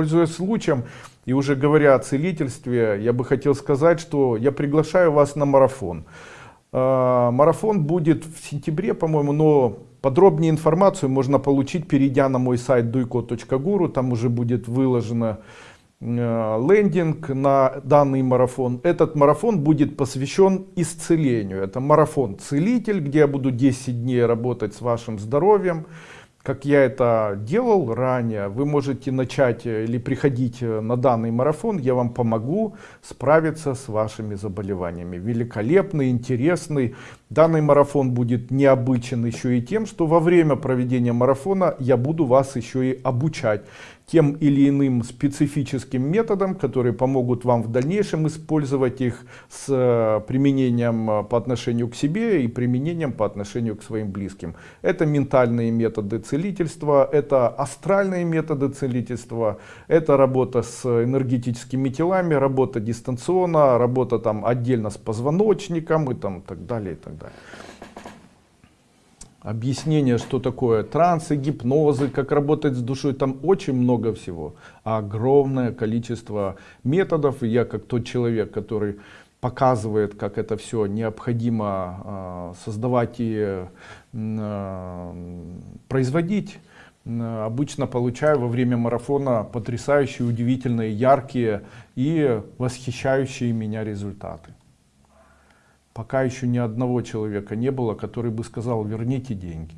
Пользуясь случаем и уже говоря о целительстве, я бы хотел сказать, что я приглашаю вас на марафон. Э, марафон будет в сентябре, по-моему, но подробнее информацию можно получить, перейдя на мой сайт duiko.guru. Там уже будет выложено э, лендинг на данный марафон. Этот марафон будет посвящен исцелению. Это марафон целитель, где я буду 10 дней работать с вашим здоровьем как я это делал ранее, вы можете начать э, или приходить э, на данный марафон, я вам помогу справиться с вашими заболеваниями. Великолепный, интересный. Данный марафон будет необычен еще и тем, что во время проведения марафона я буду вас еще и обучать тем или иным специфическим методам, которые помогут вам в дальнейшем использовать их с э, применением э, по отношению к себе и применением по отношению к своим близким. Это ментальные методы целительства, это астральные методы целительства, это работа с энергетическими телами, работа дистанционно, работа там отдельно с позвоночником и там так далее и так далее объяснение, что такое трансы, гипнозы, как работать с душой, там очень много всего. Огромное количество методов, и я как тот человек, который показывает, как это все необходимо э, создавать и э, производить, обычно получаю во время марафона потрясающие, удивительные, яркие и восхищающие меня результаты. Пока еще ни одного человека не было, который бы сказал, верните деньги.